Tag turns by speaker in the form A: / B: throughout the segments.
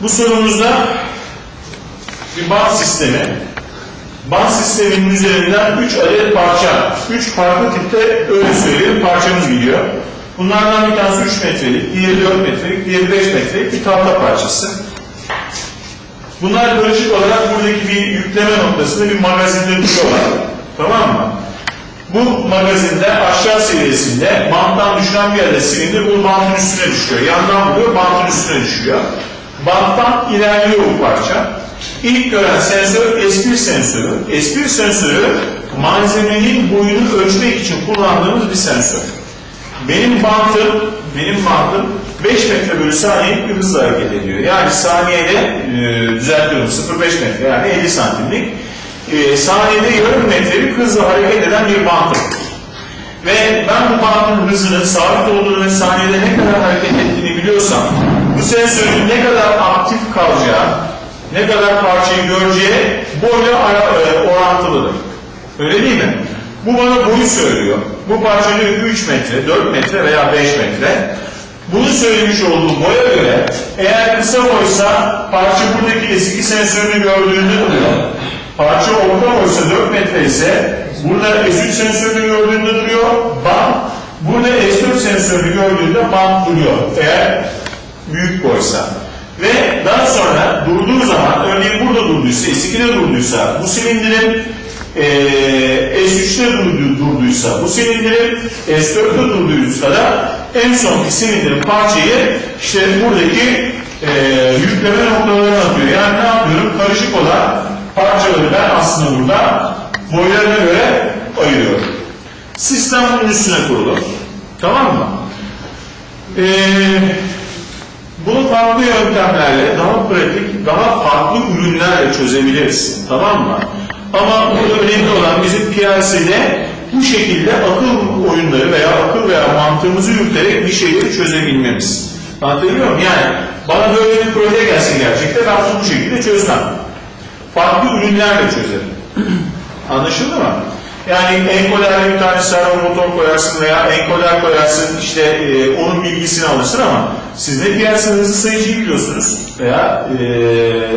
A: Bu sorumuzda bir bant sistemi. Bant sisteminin üzerinden 3 adet parça, 3 farklı tipte öyle söyleyelim parçamız gidiyor. Bunlardan bir tanesi 3 metrelik, diğeri 4 metrelik, diğeri 5 metrelik bir tahta parçası. Bunlar karışık olarak buradaki bir yükleme noktasında bir magazinde duruyorlar. Tamam mı? Bu magazinde aşağı seviyesinde banttan düşen bir adet silindir bu bantın üstüne düşüyor. Yandan vuruyor, bantın üstüne düşüyor. Banttan ilerliyor bu parça. İlk gören sensör S1 sensörü. S1 sensörü malzemenin boyunu ölçmek için kullandığımız bir sensör. Benim bantım, benim bantım 5 metre bölü saniye bir hızla hareket ediyor. Yani saniyede, e, düzeltiyorum 0,5 metre yani 50 santimlik. E, saniyede yarım metrelik hızla hareket eden bir bantım. Ve ben bu bantın hızının sabit olduğunu ve saniyede ne kadar hareket ettiğini biliyorsam, bu sensörün ne kadar aktif kalacağı, ne kadar parçayı göreceği boyla e, orantılıdır. Öyle değil mi? Bu bana boyu söylüyor. Bu parça diyor ki 3 metre, 4 metre veya 5 metre. Bunu söylemiş olduğu boya göre eğer kısa boysa parça buradaki eski sensörünü gördüğünde duruyor. Parça orta boysa 4 metre ise burada S3 sensörünü gördüğünde duruyor. Bant. Burada S4 sensörünü gördüğünde bant duruyor. Eğer büyük boysa. Ve daha sonra durduğu zaman, örneğin burada durduysa, S2'de durduysa, bu silindirin eee S3'te durdu, durduysa, bu silindirin S4'te durduysa da en sonki silindirin parçayı işte buradaki eee yükleme noktalarına atıyor. Yani ne yapıyorum? Karışık olan parçaları ben aslında burada boylarına göre ayırıyorum. Sistem bunun üstüne kurulu. Tamam mı? Eee bunu farklı yöntemlerle, daha pratik, daha farklı ürünlerle çözebiliriz. Tamam mı? Ama burada önemli olan bizim PLC'de bu şekilde akıl oyunları veya akıl veya mantığımızı yürüterek bir şeyleri çözebilmemiz. Anlatabiliyor muyum? Yani bana böyle bir proje gelse gerçekten ben bu şekilde çözmem. Farklı ürünlerle çözerim. Anlaşıldı mı? Yani enkoderle bir tane servo motor koyarsın veya enkoder koyarsın işte e, onun bilgisini alırsın ama siz ne diğer hızlı sayıcıyı biliyorsunuz veya e,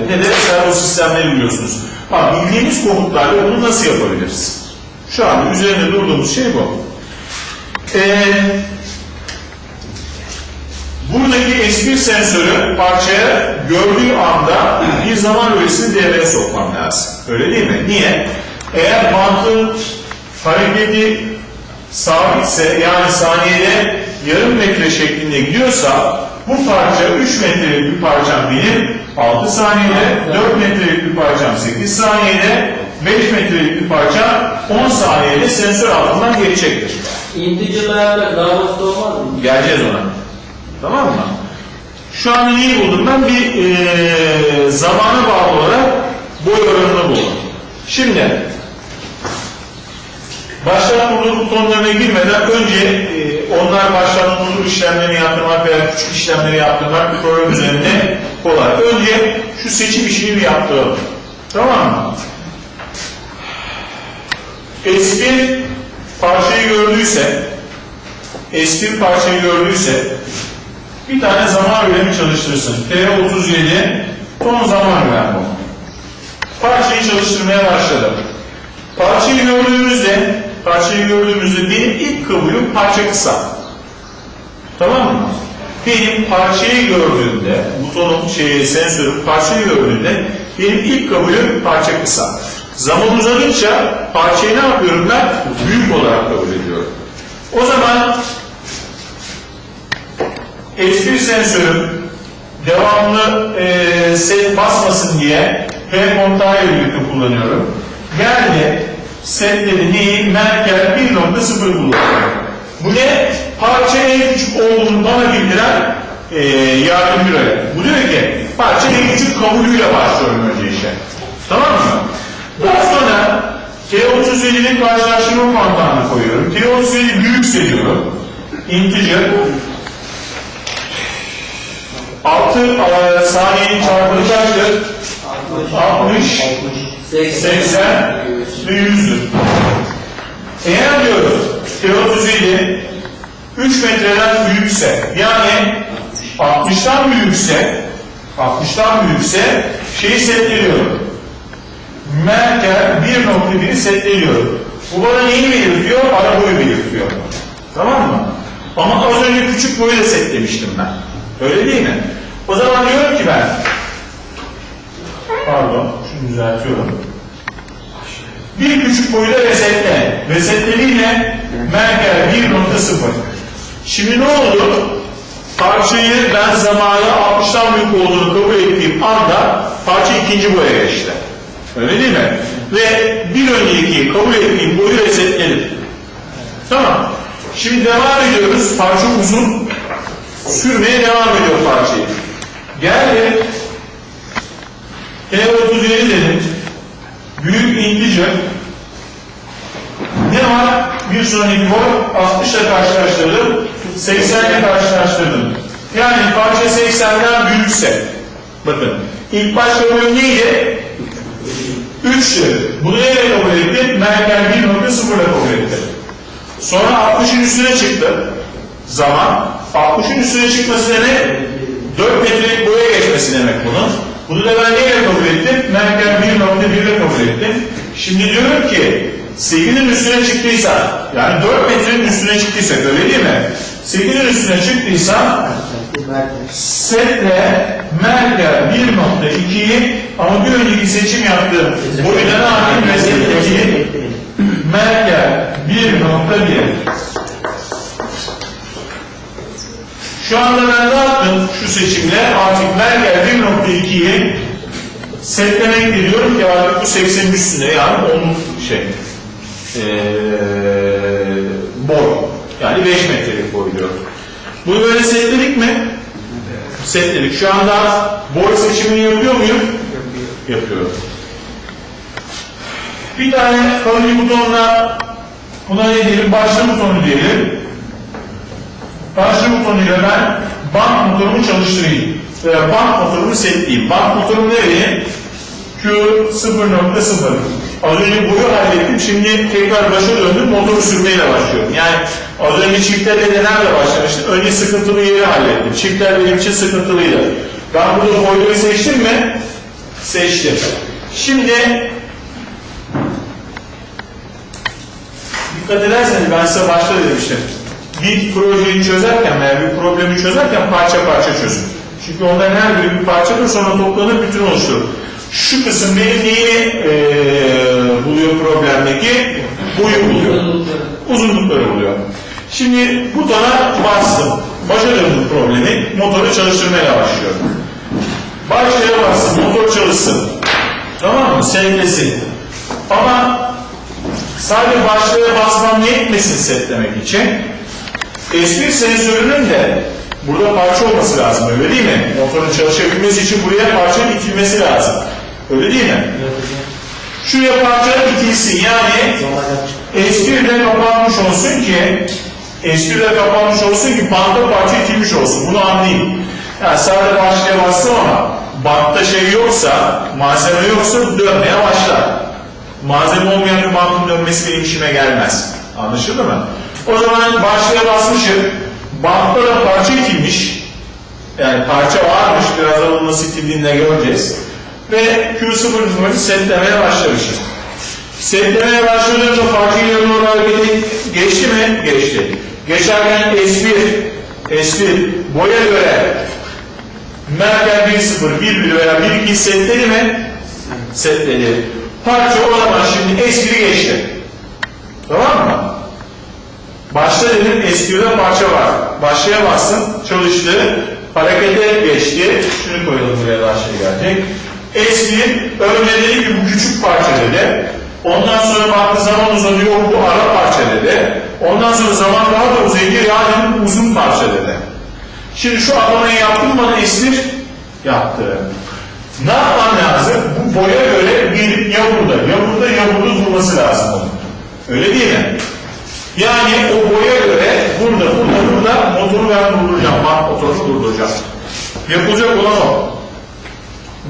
A: ne de servo sistemleri biliyorsunuz. Ha, bildiğimiz komutlarla bunu nasıl yapabiliriz? Şu an üzerinde durduğumuz şey bu. E, buradaki S1 sensörü parçaya gördüğü anda bir zaman öğesini devreye sokmam lazım. Öyle değil mi? Niye? Eğer mantığın hareketi sabitse yani saniyede yarım metre şeklinde gidiyorsa bu parça 3 metrelik bir parçam benim 6 saniyede, 4 metrelik bir parçam 8 saniyede, 5 metrelik bir parça 10 saniyede sensör altından geçecektir.
B: İnticirlerde daha basit olmaz mı?
A: Geleceğiz ona. Tamam mı? Şu an neyi buldum? Ben bir eee zamana bağlı olarak boy oranını buldum. Şimdi başlat durdurma butonlarına girmeden önce eee, onlar başlat durdur işlemlerini yaptırmak veya küçük işlemleri yaptırmak bir program üzerinde kolay. Önce şu seçim işini bir yaptıralım. Tamam mı? S1 parçayı gördüyse S1 parçayı gördüyse bir tane zaman üremi çalıştırsın. T37 son zaman bu. Parçayı çalıştırmaya başladım. Parçayı gördüğümüzde parçayı gördüğümüzde benim ilk kabulüm parça kısa. Tamam mı? Benim parçayı gördüğümde, butonun şey, sensörün parçayı gördüğümde benim ilk kabulüm parça kısa. Zaman uzadıkça parçayı ne yapıyorum ben? Büyük olarak kabul ediyorum. O zaman S1 sensörüm devamlı e, set basmasın diye P kontağıyla birlikte kullanıyorum. Geldi setleri neyi? Merkel 1.0 kullanıyorum. Bu ne? Parça en küçük olduğunu bana bildiren e, yardımcı öğret. Bu diyor ki parça en küçük kabulüyle başlıyorum önce işe. Tamam mı? Daha sonra T37'nin karşılaştırma kontağını koyuyorum. T37 büyükse diyorum. Integer 6 e, saniyenin çarpımı kaçtır? 60, 80 ve 100'dür. Eğer diyoruz T37 3 metreden büyükse yani 60'tan büyükse 60'tan büyükse şeyi setleniyorum. Merkel 1.1'i setleniyorum. Bu bana neyi belirtiyor? Ara boyu belirtiyor. Tamam mı? Ama az önce küçük boyu da setlemiştim ben. Öyle değil mi? O zaman diyorum ki ben pardon şunu düzeltiyorum. Bir küçük boyuyla resetle. Resetleriyle Merkel 1.0. Şimdi ne oldu? Parçayı ben zamanı 60'tan büyük olduğunu kabul ettiğim anda parça ikinci boya geçti. Öyle değil mi? Ve bir önceki kabul ettiğim boyu resetledim. Tamam. Şimdi devam ediyoruz. Parça uzun. Sürmeye devam ediyor parçayı. Geldi. T37 dedim. Büyük integer. Ne var? Bir sonraki boy 60 ile karşılaştırdım. 80 ile karşılaştırdım. Yani parça 80'den büyükse. Bakın. ilk başta boyum neydi? 3'tü. Bunu neyle kabul etti? Merkel 1.0 ile kabul etti. Sonra 60'ın üstüne çıktı. Zaman. 60'ın üstüne çıkması demek 4 metrelik boya geçmesi demek bunun. Bunu da ben neyle kabul ettim? Merkel 1.1 ile kabul ettim. Şimdi diyorum ki 8'in üstüne çıktıysa, yani 4 metrenin üstüne çıktıysak öyle değil mi? 8'in üstüne çıktıysa setle Merkel 1.2'yi ama bir önceki seçim yaptığım boyuna yapayım? Ve setteki Merkel 1.1 Şu anda ben ne yaptım şu seçimle? Artık Merkel 1.2'yi setlemek diyorum ki artık bu 80'in üstünde yani onun şey ee, boy. Yani 5 metrelik boy diyor. Bunu böyle setledik mi? Setledik. Şu anda boy seçimini yapıyor muyum? Yapıyorum. Bir tane kalın butonla buna ne diyelim? Başlı butonu diyelim. Başlı butonuyla ben band motorumu çalıştırayım. Veya band motorumu setleyeyim. Band motorumu nereye? Q 0.0. Az önce boyu hallettim. Şimdi tekrar başa döndüm. Motoru sürmeyle başlıyorum. Yani az önce çiftlerle nelerle başlamıştım. Önce sıkıntılı yeri hallettim. Çiftler benim için sıkıntılıydı. Ben burada boyları seçtim mi? Seçtim. Şimdi dikkat ederseniz ben size başta demiştim. Bir projeyi çözerken veya bir problemi çözerken parça parça çözün. Çünkü onların her biri bir parçadır sonra toplanır bütün oluşturur. Şu kısım benim neyi eee, buluyor problemdeki? Boyu buluyor. Uzunlukları buluyor. Şimdi butona bastım. Başa döndüm problemi. Motoru çalıştırmaya başlıyorum. Başlaya bastım. Motor çalışsın. Tamam mı? Setlesin. Ama sadece başlaya basmam yetmesin setlemek için. S1 sensörünün de burada parça olması lazım öyle değil mi? Motorun çalışabilmesi için buraya parça itilmesi lazım. Öyle değil mi? Şuraya parça itilsin yani S1 de kapanmış olsun ki S1 de kapanmış olsun ki bantta parça itilmiş olsun. Bunu anlayayım. Yani sadece başlaya bastım ama bantta şey yoksa, malzeme yoksa dönmeye başlar. Malzeme olmayan bir bantın dönmesi benim işime gelmez. Anlaşıldı mı? O zaman başlaya basmışım. Bantta da parça itilmiş. Yani parça varmış. Birazdan onun nasıl itildiğini göreceğiz. Ve Q0 numarası setlemeye başlamışım. Setlemeye başladığımda parçayı doğru hareketi geçti mi? Geçti. Geçerken S1, S1 boya göre Merkel 1.0, 1.1 veya 1.2 setledi mi? Setledi. Parça o zaman şimdi S1'i geçti. Tamam mı? Başta dedim S1'de parça var. Başlaya bastım, çalıştı. Harekete geçti. Şunu koyalım buraya daha şey gelecek. S1 önce dedi ki bu küçük parça dedi. Ondan sonra baktı zaman uzanıyor bu ara parça dedi. Ondan sonra zaman daha da uzayınca ya dedim uzun parça dedi. Şimdi şu atlamayı yaptım bana S1 yaptı. Ne yapmam lazım? Bu boya göre bir ya burada, ya burada, ya burada durması lazım. Öyle değil mi? Yani o boya göre burada, burada, burada motoru ben durduracağım. Bak motoru durduracağım. Yapılacak olan o.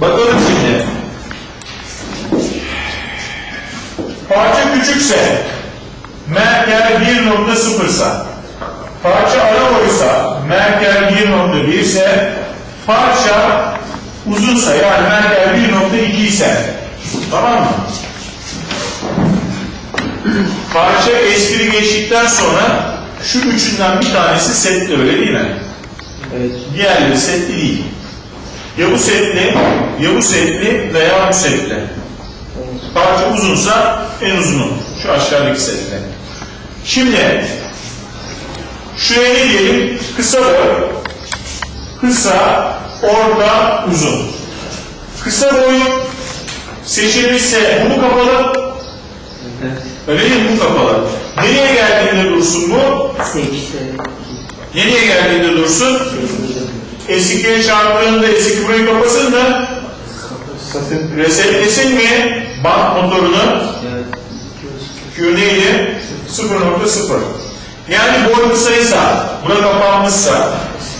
A: Bakalım şimdi. Parça küçükse, Merkel 1.0 ise, parça ara boysa, Merkel 1.1 ise, parça uzunsa yani Merkel 1.2 ise tamam mı? Parça espri geçtikten sonra şu üçünden bir tanesi setli öyle değil mi?
B: Evet.
A: Diğerleri setli değil. Ya bu setli, ya bu setli veya bu setli. Parça uzunsa en uzunu. Şu aşağıdaki setli. Şimdi şuraya ne diyelim? Kısa boy. Kısa, orta, uzun. Kısa boy seçilmişse bu kapalı.
B: Evet.
A: Öyle mi? Bu kapalı. Nereye geldiğinde dursun bu?
B: Sekizde.
A: Nereye geldiğinde dursun? S2'ye çarptığında S2 burayı kapasın da resetlesin mi bant motorunu? Q neydi? 0.0. Yani boy kısaysa, bura kapanmışsa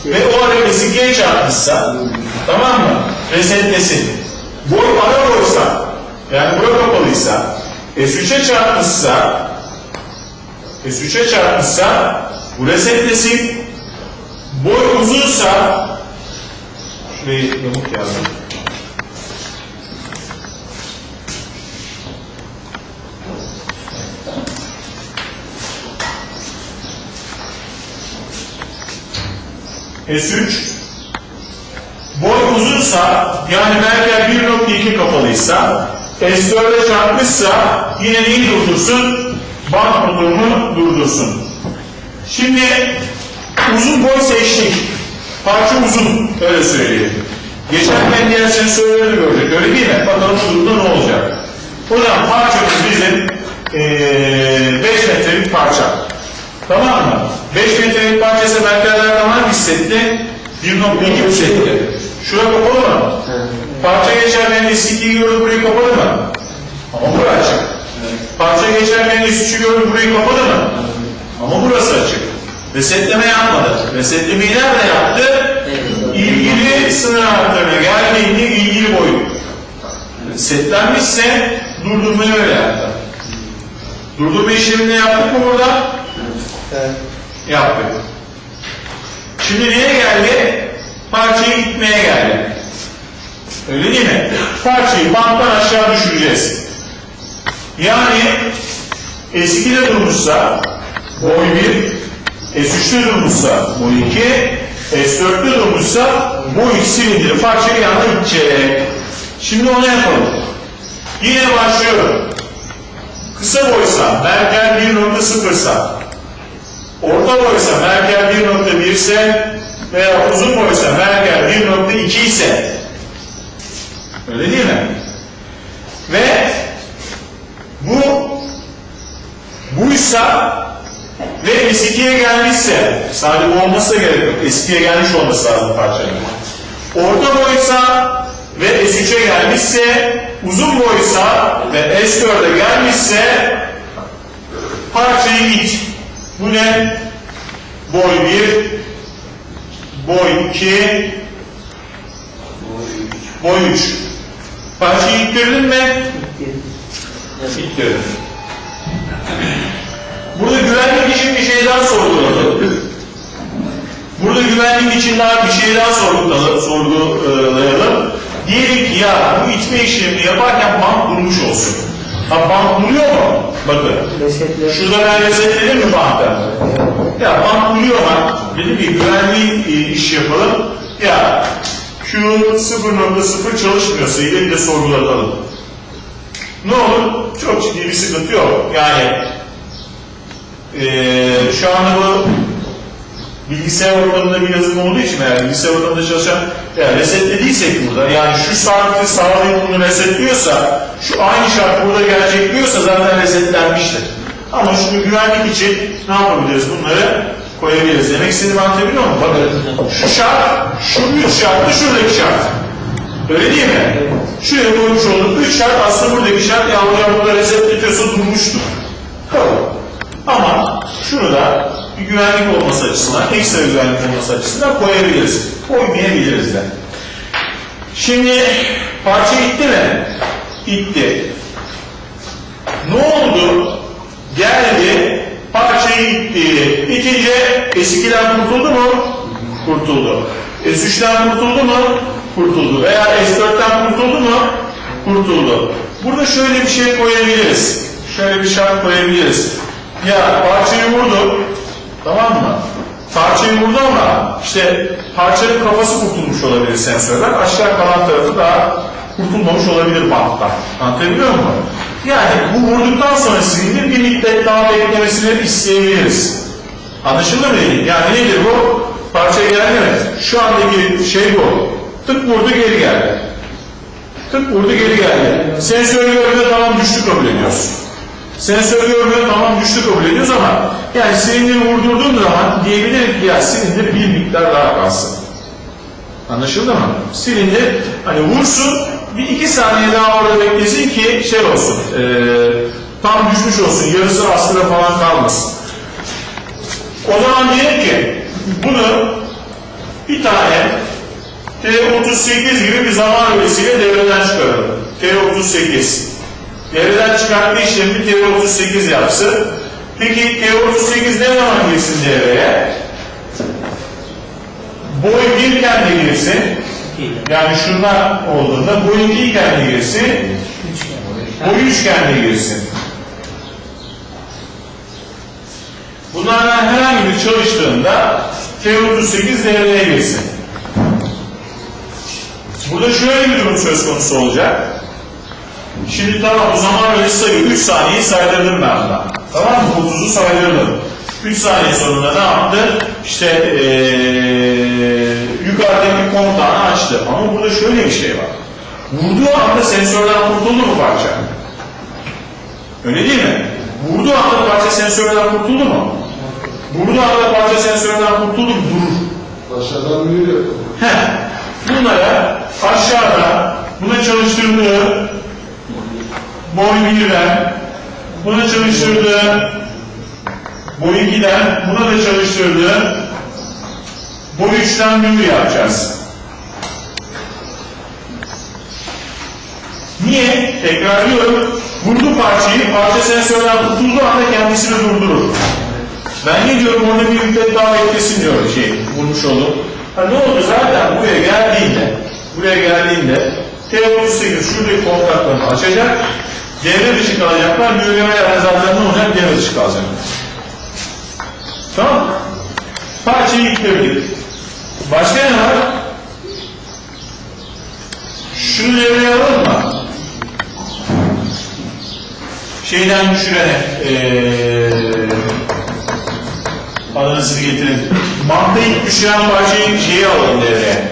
A: ve o ara S2'ye çarpmışsa tamam mı? Resetlesin. Boy ara boysa, yani bura kapalıysa, S3'e çarpmışsa S3'e çarpmışsa bu resetlesin. Boy uzunsa şurayı yamuk yazdım. S3 boy uzunsa yani Merkel 1.2 kapalıysa S4'e çarpmışsa yine neyi durdursun? Bant motorunu durdursun. Şimdi uzun boy seçtik. Parça uzun öyle söyleyelim. Geçerken diğer sensörleri görecek öyle değil mi? Bakalım bu durumda ne olacak? O zaman parçamız bizim 5 metrelik parça. Tamam mı? 5 metrelik parçası merkezlerden hangi setti? 1.2 setti. Şura kapalı geçerken S2'yi gördü burayı kapalı mı? Ama burası açık. Parça geçerken S3'ü gördü burayı kapalı mı? Ama burası açık. Resetleme yapmadı. Resetlemeyi nerede yaptı? İlgili sınır anahtarına geldiğinde ilgili boyu. Setlenmişse durdurmayı öyle yaptı. Durdurma işlemini yaptık mı burada?
B: Evet.
A: Yaptık. Şimdi neye geldi? Parçayı itmeye geldi. Öyle değil mi? Parçayı banttan aşağı düşüreceğiz. Yani S2'de durmuşsa boy 1, S3'te durmuşsa boy 2, S4'te durmuşsa boy 2 silindiri parçayı yanına itecek. Şimdi onu yapalım. Yine başlıyorum. Kısa boysa, Merkel 1.0 sa, orta boysa, Merkel 1.1 ise veya uzun boysa, Merkel 1.2 ise öyle değil mi? Ve bu buysa ve S2'ye gelmişse, sadece da gerek yok. S2'ye gelmiş olması lazım parçanın. Orta boysa ve S3'e gelmişse, uzun boysa ve S4'e gelmişse parçayı it. Bu ne? Boy 1, boy 2, boy 3. Parçayı ittirdin mi? İttirdim. Burada güvenlik için bir şey daha sorguladım. Burada güvenlik için daha bir şey daha sorguladım, sorgulayalım. Diyelim ki ya bu itme işlemini yaparken bant durmuş olsun. Ha bant duruyor mu? Bakın. Şurada ben resetledim mi bantı? Ya bant duruyor mu? Dedim ki güvenli e, iş yapalım. Ya Q 0.0 çalışmıyorsa yine de sorgulatalım. Ne olur? Çok ciddi bir sıkıntı yok. Yani eee şu anda bu bilgisayar ortamında bir yazılım olduğu için eğer bilgisayar ortamında çalışan yani resetlediysek burada yani şu saati sağlayıp bunu resetliyorsa şu aynı şart burada gelecek diyorsa zaten resetlenmiştir. Ama şunu güvenlik için ne yapabiliriz bunları koyabiliriz. Demek istediğimi anlatabiliyor muyum? Bakın şu şart, şu üç şartlı şuradaki şart. Öyle değil mi? Şuraya koymuş olduk. Üç şart aslında buradaki şart ya hocam burada resetletiyorsa durmuştur. Kabul. Ama şunu da bir güvenlik olması açısından, ekstra güvenlik olması açısından koyabiliriz. Koymayabiliriz de. Şimdi parça itti mi? İtti. Ne oldu? Geldi, parçayı itti. İtince S2'den kurtuldu mu? Kurtuldu. S3'ten kurtuldu mu? Kurtuldu. Veya S4'ten kurtuldu mu? Kurtuldu. Burada şöyle bir şey koyabiliriz. Şöyle bir şart koyabiliriz. Ya parçayı vurdu. Tamam mı? Parçayı vurdu ama işte parçanın kafası kurtulmuş olabilir sensörden. Aşağı kalan tarafı daha kurtulmamış olabilir banttan. Anlatabiliyor muyum? Yani bu vurduktan sonra silindir bir müddet daha beklemesini isteyebiliriz. Anlaşıldı mı dedim? Yani nedir bu? Parça geldi mi? Şu andaki şey bu. Tık vurdu geri geldi. Tık vurdu geri geldi. Sensör görmüyor tamam düştü kabul ediyoruz. Sensör görmüyor tamam düştü kabul ediyoruz ama yani silindiri vurdurduğum zaman diyebilirim ki ya silindir bir miktar daha kalsın. Anlaşıldı mı? Silindir hani vursun bir iki saniye daha orada beklesin ki şey olsun eee, tam düşmüş olsun yarısı aslında falan kalmasın. O zaman diyelim ki bunu bir tane T38 gibi bir zaman öğesiyle devreden çıkaralım. T38. Devreden çıkartma işlemini T38 yapsın. Peki T38 ne zaman girsin devreye? Boy 1 iken de girsin. Yani şunlar olduğunda boy 2 iken girsin. Boy 3 iken de girsin. Bunlardan herhangi biri çalıştığında T38 devreye girsin. Burada şöyle bir durum söz konusu olacak. Şimdi tamam o zaman öyle sayıyor. 3 saniyeyi saydırdım ben buna. Tamam mı? 30'u saydırdım. 3 saniye sonunda ne yaptı? İşte ee, yukarıdaki kontağını açtı. Ama burada şöyle bir şey var. Vurduğu anda sensörden kurtuldu mu parça? Öyle değil mi? Vurduğu anda parça sensörden kurtuldu mu? Vurduğu anda parça sensörden kurtuldu mu? Durur.
C: Aşağıdan mühür
A: bunlara aşağıda buna çalıştırdığı boy 1'den buna çalıştırdığı boy 2'den buna da çalıştırdığı 3'ten mühür yapacağız. Niye? Tekrarlıyorum. Vurdu parçayı, parça sensörden tutulduğu anda kendisini durdurur. Ben ne diyorum orada bir müddet daha beklesin diyor şey, vurmuş olup. Ha ne oldu zaten buraya geldiğinde, buraya geldiğinde T38 şuradaki kontaklarını açacak, devre dışı kalacaklar, zaten ne olacak? Devre dışı kalacak. Tamam? Parçayı yıkabilir. Başka ne var? Şunu devreye alalım mı? Şeyden düşürene, eee adını siz getirin. Mantı ilk düşüren parçayı şeyi alalım devreye.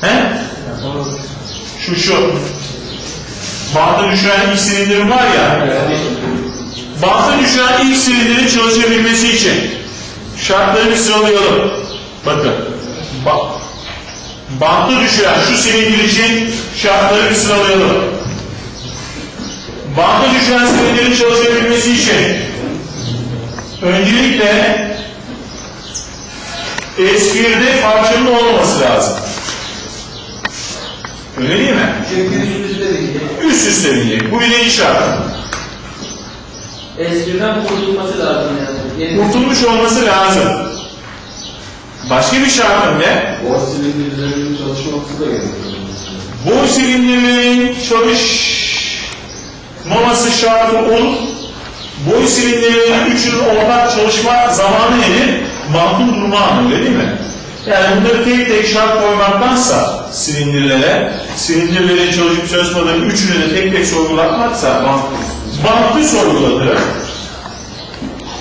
A: He? Şu şu. Bantı düşüren ilk silindir var ya. Bantı düşüren ilk silindirin çalışabilmesi için şartları bir sıralayalım. Bakın. Ba bantı düşüren şu silindir için şartları bir sıralayalım. Bantı düşüren silindirin çalışabilmesi için öncelikle S1'de parçanın olmaması lazım. Öyle değil mi?
B: Üst üste
A: binecek. Bu birinci şart.
B: Eskiden kurtulması lazım yani.
A: Kurtulmuş olması lazım. Başka bir şartım ne?
C: Boğaz silindirlerinin çalışması da gerekiyor.
A: Boy silindirinin çalışmaması şartı olup boy silindirlerinin üçünün ortak çalışma zamanı nedir? Makul durma anı öyle değil mi? Yani bunları tek tek şart koymaktansa silindirlere, silindirlerin çalışıp çalışmadığını üçünü de tek tek sorgulatmaksa bantlı sorgulatır.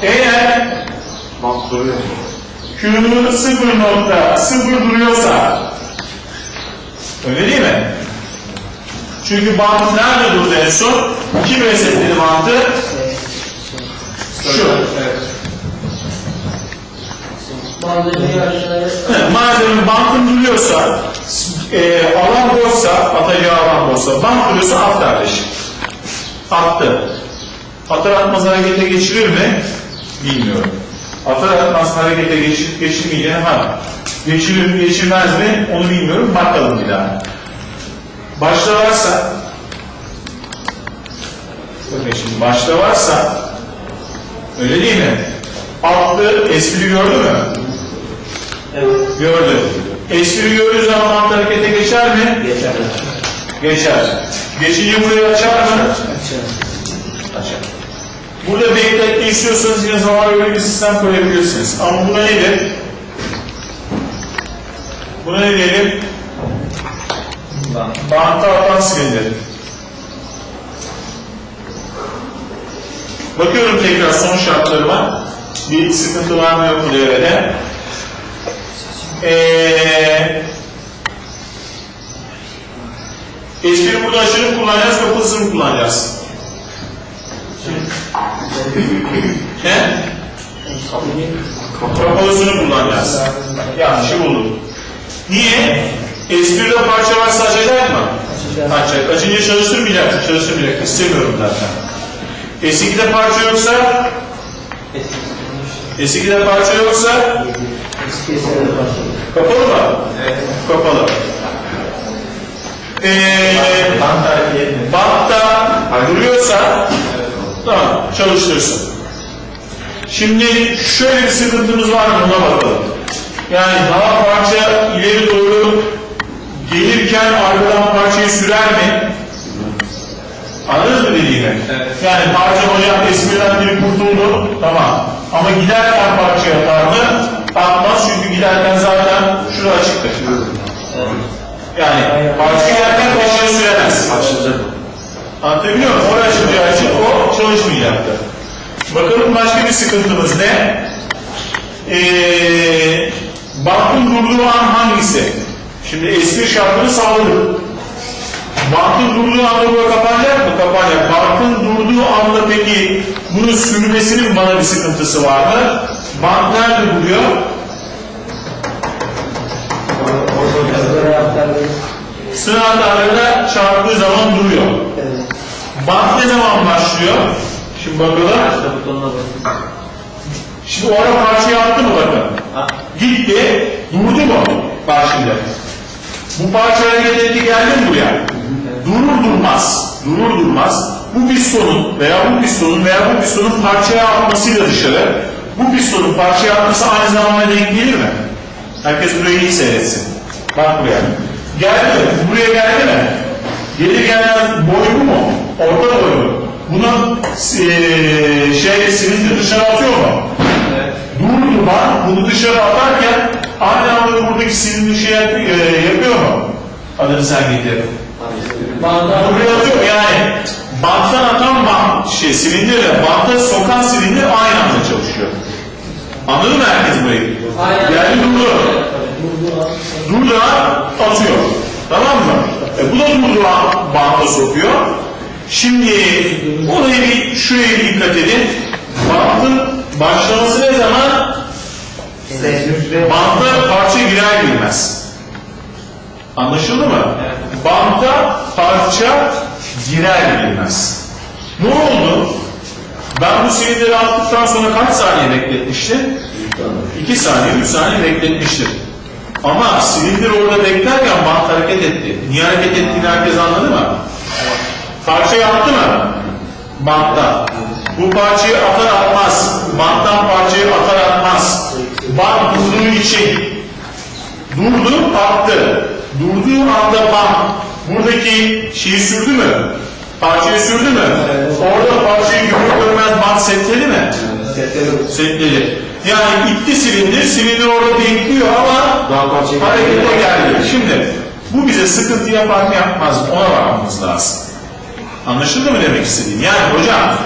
A: Eğer
C: Bak
A: Q'nun sıfır nokta sıfır duruyorsa öyle değil mi? Çünkü bant nerede durdu en son? Kim resetledi bantı? Şu.
C: Evet.
A: Malzemenin bantın duruyorsa, e, alan boşsa, atacağı alan boşsa, bant duruyorsa at kardeşim. Attı. Atar atmaz harekete geçirir mi? Bilmiyorum. Atar atmaz harekete geçir, geçirmeyeceğini ha. Geçirir mi geçirmez mi onu bilmiyorum. Bakalım bir daha. Başta varsa bakın şimdi başta varsa öyle değil mi? Attı espri gördü mü?
B: Evet.
A: Gördü. Espri gördüğü zaman mantı harekete geçer mi?
B: Geçer.
A: Geçer. Geçince burayı açar mı?
B: Açar.
A: Açar. Burada bekletme istiyorsanız yine zaman öyle bir sistem koyabilirsiniz. Ama buna nedir? Buna ne diyelim? Bantta atan silindir. Bakıyorum tekrar son şartlarıma. Bir sıkıntı var mı yok mu devrede? Ee, espri burada aşırı mı kullanacağız, kullanacağız? Ne? Kapalısını kullanacağız. Yanlışı buldum. Niye? Espride parça varsa açacak mı?
B: Açacak.
A: Açınca çalıştırmayacak. Çalıştırmayacak. İstemiyorum zaten. S2'de parça yoksa S2'de parça yoksa kapalı mı? Kapalı. Ee, bantta duruyorsa tamam çalıştırsın. Şimdi şöyle bir sıkıntımız var mı ona bakalım. Yani daha parça ileri doğru gelirken arkadan parçayı sürer mi? Anladınız mı dediğimi? Yani parça hocam espriden biri kurtuldu, tamam. Ama giderken parçaya atar mı? Atmaz çünkü giderken zaten şurada açıktır. Yani parça giderken peşine süremez.
C: Açılacak.
A: Anlatabiliyor muyum? Oraya açılacağı için o çalışmayacaktı. Bakalım başka bir sıkıntımız ne? Ee, bankın durduğu an hangisi? Şimdi eski şartını sağladık. Bankın durduğu anda bu kapanacak mı? Kapanacak. Bankın durduğu anda peki bunun sürmesinin bana bir sıkıntısı var mı? Bank nerede duruyor? Sınır anahtarlarına çarptığı zaman duruyor. Bank ne zaman başlıyor? Şimdi bakalım. Şimdi o ara parçayı attı mı?
B: Ha.
A: Gitti, durdu mu? Bak şimdi. Bu parça hareket etti geldi mi buraya? Durur durmaz, durur durmaz bu pistonun veya bu pistonun veya bu pistonun parçaya atmasıyla dışarı bu pistonun parçaya atması aynı zamanda denk gelir mi? Herkes burayı iyi seyretsin. Bak buraya. Geldi mi? Buraya geldi mi? Gelir gelmez boy bu mu? Orta boy mu? Buna eee, şey silindir dışarı atıyor mu?
B: Evet.
A: Durduman bunu dışarı atarken aynı anda buradaki silindir şey e, yapıyor mu? Adını sen getir. Buraya atıyor yani banttan atan bant, şey silindirle banta sokan silindir aynı anda çalışıyor. Anladın mı herkes burayı?
B: Aynen.
A: Yani durdu.
B: Durdu
A: atıyor. Tamam mı? E, bu da durdu an banta sokuyor. Şimdi olayı bir şuraya bir dikkat edin. Bantın başlaması ne zaman? Banta parça girer girmez. Anlaşıldı mı? Banta parça girer girmez. Ne oldu? Ben bu silindiri attıktan sonra kaç saniye bekletmiştim? 2 saniye, 3 saniye bekletmiştim. Ama silindir orada beklerken bant hareket etti. Niye hareket ettiğini herkes anladı mı? Parçayı attı mı? Banttan. Bu parçayı atar atmaz. Banttan parçayı atar atmaz. Bant durduğu için durdu attı. Durduğu anda bant buradaki şeyi sürdü mü? Parçayı sürdü mü? Orada parçayı görür görmez bant setledi mi? Setledi. Yani itti silindir, silindir orada bekliyor ama
C: Daha
A: harekete geldi. Şimdi bu bize sıkıntı yapar mı yapmaz mı ona bakmamız lazım. Anlaşıldı mı demek istediğim? Yani hocam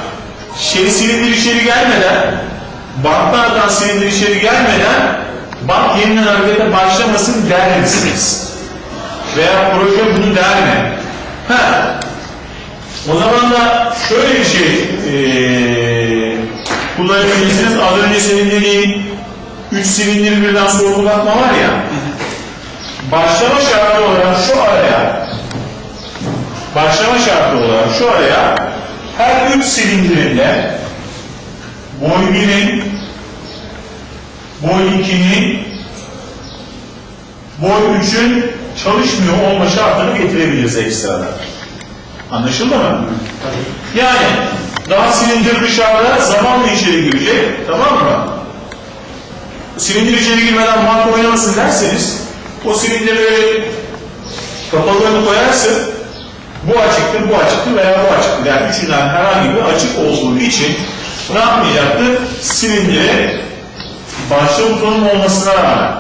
A: şey silindir içeri gelmeden banttan atan silindir içeri gelmeden bant yeniden harekete başlamasın der misiniz? Veya proje bunu der mi? Ha. O zaman da şöyle bir şey eee kullanabilirsiniz. Az önce senin dediğin 3 silindir birden sorgulatma var ya. Başlama şartı olarak şu araya başlama şartı olarak şu araya her üç silindirinde boy 1'in boy 2'nin boy 3'ün çalışmıyor olma şartını getirebiliriz ekstradan. Anlaşıldı mı? Yani daha silindir dışarıda zamanla içeri girecek. Tamam mı? Silindir içeri girmeden banka oynamasın derseniz O silindiri böyle kapalığını koyarsın. Bu açıktır, bu açıktır veya bu açıktır. Yani üçünden herhangi bir açık olduğu için ne yapmayacaktır? Silindiri başta butonun olmasına rağmen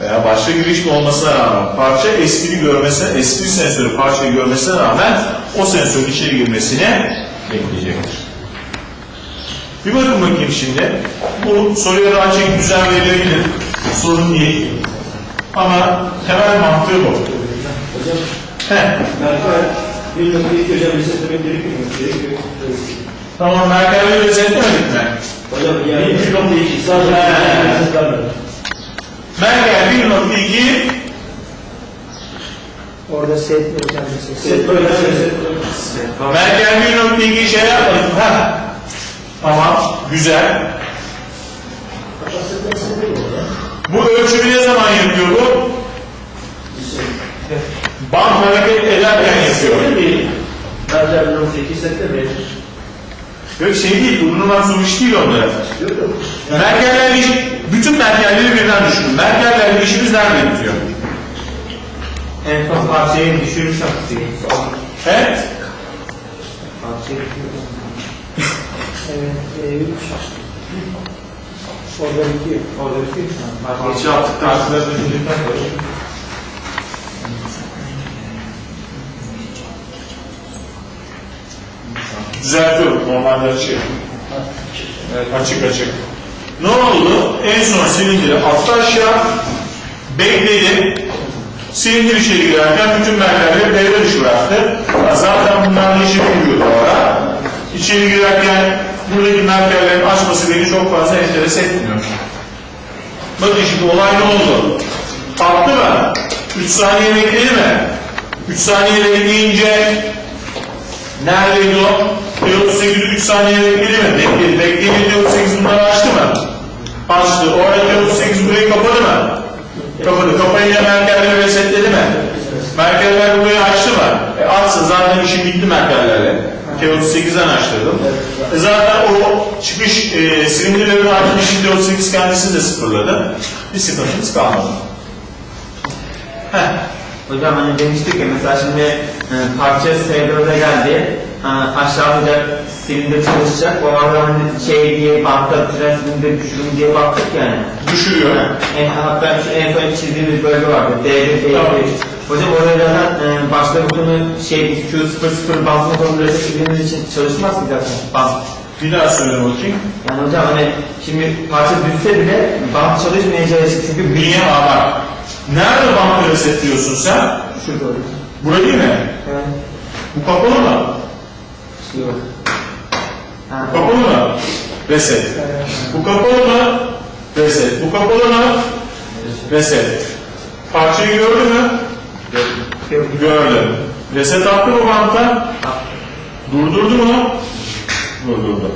A: veya başta girişli olmasına rağmen parça espri görmesine, espri sensörü parçayı görmesine rağmen o sensörün içeri girmesine bekleyecektir. Bir bakın bakayım şimdi. Bu soruya daha çek düzen verilebilir. Sorun değil. Ama temel mantığı bu.
B: Hocam,
A: Heh.
B: Merkel bir nokta iki hocam resetlemek gerekiyor? Gerekiyor.
A: Tamam Merkel'i özetlemedik mi?
B: Hocam yani bir nokta iki sadece
A: He.
B: resetlenmedi.
A: Merkel 1.2
D: Orada set hocam set.
B: Set böyle reset.
A: Merkel 1.2 şey yapmadık. Ha. Tamam. Güzel. Bu ölçümü ne zaman yapıyor bu? Band hareket ederken yapıyor.
B: değil. Merkel bir nokta iki setlemeyiz.
A: Yok şey değil, bulunan soru iş değil onlara.
B: Yok yok.
A: Merkellerle iş, bütün Merkelleri birden düşünün. Merkellerle işimiz nerede bitiyor?
D: En son parçayı düşürmüş artık.
A: He?
D: Parçayı Evet, e. Orada bitiyor. Orada bitiyor.
A: Parça yaptıktan sonra düşündükten sonra. Düzeltiyorum. Normalde açık. Evet, açık açık. Ne oldu? En son silindiri attı aşağı. Bekledi. Silindir içeri girerken bütün mermerleri devre dışı bıraktı. Zaten bunlar işi biliyordu o ara. İçeri girerken buradaki mermerlerin açması beni çok fazla enteres etmiyor. Bakın şimdi olay ne oldu? Kalktı mı? 3 saniye bekledi mi? 3 saniye bekleyince neredeydi o? T38 3 saniye bekledi mi? Bekledi. Bekledi T38 bunları açtı mı? Açtı. Orada T38 burayı kapadı mı? Kapadı. Kapayınca merkezleri resetledi mi? Merkezler burayı açtı mı? E açsın zaten işim bitti merkezlerle. T38'den açtırdım. E zaten o çıkış e, silindirlerin açmış T38 kendisi de sıfırladı. Bir sıkıntımız kalmadı. Heh.
D: Hocam hani demiştik ya mesela şimdi e, parça S4'e geldi. Aşağıda silindir çalışacak. O arada hani şey diye bakta tren silindir düşürüm diye baktık yani.
A: Düşürüyor.
D: En, hatta şu en son çizdiğimiz bölge vardı. D1, D1.
A: Tamam.
D: Hocam orada zaten e, başta butonu şey Q00 basma konu resetlediğimiz için çalışmaz ki zaten. Bas.
A: Bir daha söyle bakayım.
D: Yani hocam hani şimdi parça düşse bile bant çalışmayacağı için çünkü bir
A: Niye? Bak. Nerede banka resetliyorsun sen?
D: şurada hocam.
A: Burası değil mi?
D: Evet.
A: Bu kapalı mı?
D: Yok. Ha,
A: Kapalı mı? Reset. Bu kapalı mı? Reset. Bu kapalı mı? Reset. Parçayı gördün mü?
D: yok.
A: Gördüm. Reset attı mı banta? Durdurdu mu? Durdurdu.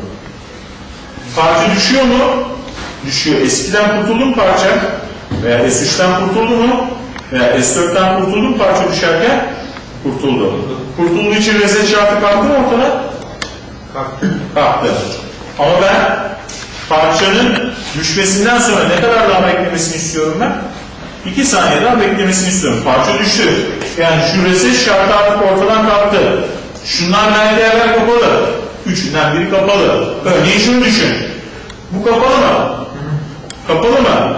A: Parça düşüyor mu? Düşüyor. Eskiden kurtuldu mu parça? Veya S3'ten kurtuldu mu? Veya S4'ten kurtuldu mu parça düşerken? Kurtuldu. Kurtulduğu için reset şartı kalktı mı ortada? Kalktı. Ama ben parçanın düşmesinden sonra ne kadar daha beklemesini istiyorum ben? 2 saniye daha beklemesini istiyorum. Parça düştü. Yani şu reset şartı artık ortadan kalktı. Şunlar merdivenler kapalı. Üçünden biri kapalı. Örneğin şunu düşün. Bu kapalı mı? Kapalı mı?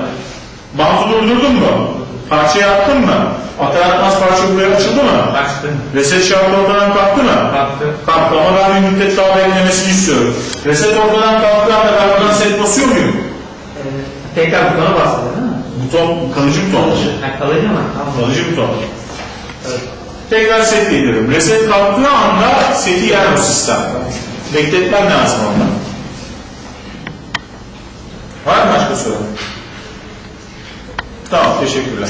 A: Bantı durdurdun mu? Parçayı attın mı? Atar atmaz parça buraya açıldı mı?
D: Açtı.
A: Reset şartı ortadan kalktı mı?
D: Kalktı.
A: Kalktı ama ben bir müddet daha beklemesini istiyorum. Reset ortadan kalktığı anda ben buradan set basıyor muyum?
D: Ee, tekrar butona bastı değil mi?
A: Buton kalıcı buton.
D: Ha, kalıcı mı? Tamam.
A: Kalıcı buton. Tekrar set geliyorum. Reset kalktığı anda seti yer bu sistem. Bekletmem lazım ondan. Var mı başka soru? Tamam, teşekkürler.